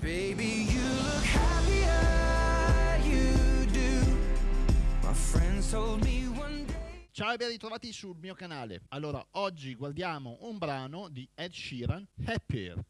Baby, you look happier, you do. My friends told me one day. Ciao e ben ritrovati sul mio canale. Allora, oggi guardiamo un brano di Ed Sheeran, Happier.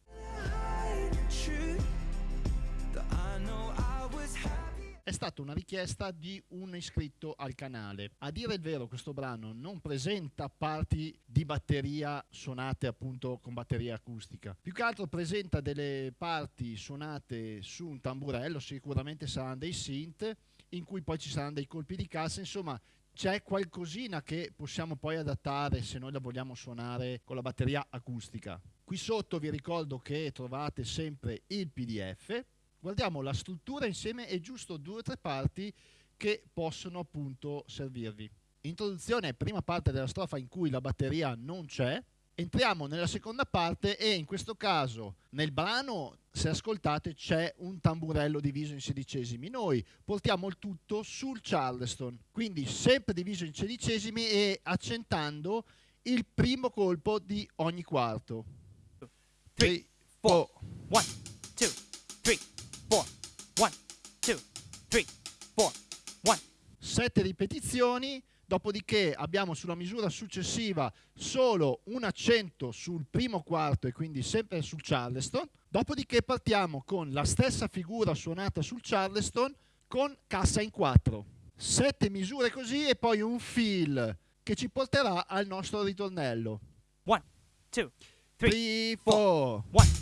È stata una richiesta di un iscritto al canale. A dire il vero, questo brano non presenta parti di batteria suonate appunto con batteria acustica. Più che altro presenta delle parti suonate su un tamburello, sicuramente saranno dei synth, in cui poi ci saranno dei colpi di cassa, insomma c'è qualcosina che possiamo poi adattare se noi la vogliamo suonare con la batteria acustica. Qui sotto vi ricordo che trovate sempre il PDF guardiamo la struttura insieme e giusto due o tre parti che possono appunto servirvi. Introduzione, prima parte della strofa in cui la batteria non c'è, entriamo nella seconda parte e in questo caso nel brano, se ascoltate, c'è un tamburello diviso in sedicesimi. Noi portiamo il tutto sul Charleston, quindi sempre diviso in sedicesimi e accentando il primo colpo di ogni quarto. 3, 4, 1, 2, 3. sette ripetizioni, dopodiché abbiamo sulla misura successiva solo un accento sul primo quarto e quindi sempre sul charleston, dopodiché partiamo con la stessa figura suonata sul charleston con cassa in 4. 7 misure così e poi un fill che ci porterà al nostro ritornello. 1, 2, 3, 4, 1.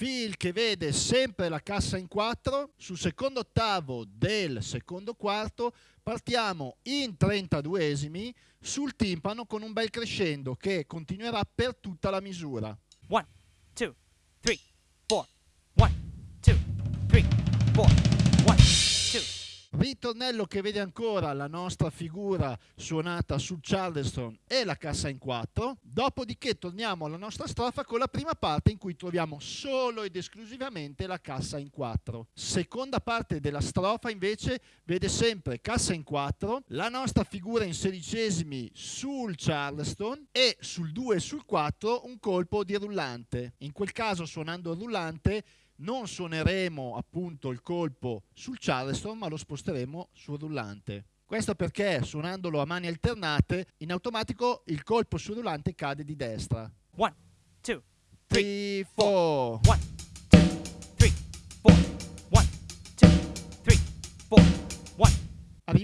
Phil che vede sempre la cassa in 4, sul secondo ottavo del secondo quarto partiamo in 32esimi sul timpano con un bel crescendo che continuerà per tutta la misura. 1, 2, 3, 4, 1, 2, 3, 4. Ritornello che vede ancora la nostra figura suonata sul Charleston e la cassa in 4, dopodiché torniamo alla nostra strofa con la prima parte in cui troviamo solo ed esclusivamente la cassa in 4. Seconda parte della strofa invece vede sempre cassa in 4, la nostra figura in sedicesimi sul Charleston e sul 2 e sul 4 un colpo di rullante. In quel caso suonando il rullante non suoneremo appunto il colpo sul charleston ma lo sposteremo sul rullante. Questo perché suonandolo a mani alternate in automatico il colpo sul rullante cade di destra. 1, 2, 3, 4. 1,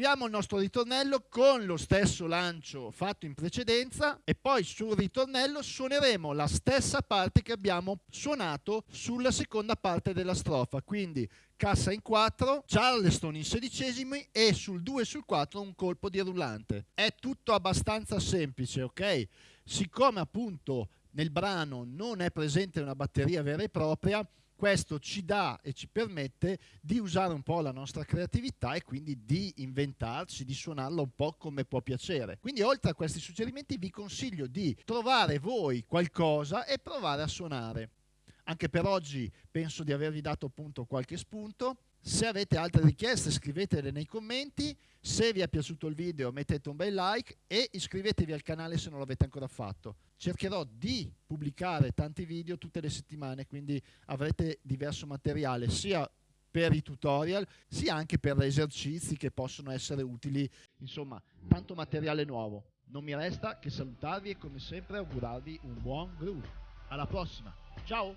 Arriviamo al nostro ritornello con lo stesso lancio fatto in precedenza e poi sul ritornello suoneremo la stessa parte che abbiamo suonato sulla seconda parte della strofa, quindi cassa in 4, charleston in sedicesimi e sul 2 e sul 4 un colpo di rullante. È tutto abbastanza semplice, ok? Siccome appunto nel brano non è presente una batteria vera e propria, questo ci dà e ci permette di usare un po' la nostra creatività e quindi di inventarci, di suonarla un po' come può piacere. Quindi oltre a questi suggerimenti vi consiglio di trovare voi qualcosa e provare a suonare. Anche per oggi penso di avervi dato appunto qualche spunto. Se avete altre richieste scrivetele nei commenti, se vi è piaciuto il video mettete un bel like e iscrivetevi al canale se non l'avete ancora fatto. Cercherò di pubblicare tanti video tutte le settimane, quindi avrete diverso materiale sia per i tutorial sia anche per esercizi che possono essere utili, insomma tanto materiale nuovo. Non mi resta che salutarvi e come sempre augurarvi un buon groove. Alla prossima, ciao!